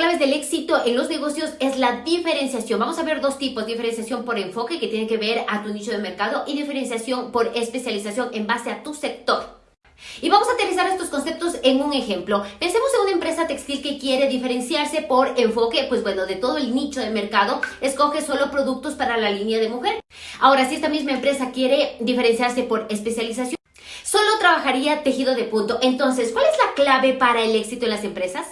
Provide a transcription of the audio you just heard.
claves del éxito en los negocios es la diferenciación. Vamos a ver dos tipos, diferenciación por enfoque que tiene que ver a tu nicho de mercado y diferenciación por especialización en base a tu sector. Y vamos a aterrizar estos conceptos en un ejemplo. Pensemos en una empresa textil que quiere diferenciarse por enfoque, pues bueno, de todo el nicho de mercado, escoge solo productos para la línea de mujer. Ahora, si esta misma empresa quiere diferenciarse por especialización, solo trabajaría tejido de punto. Entonces, ¿cuál es la clave para el éxito en las empresas?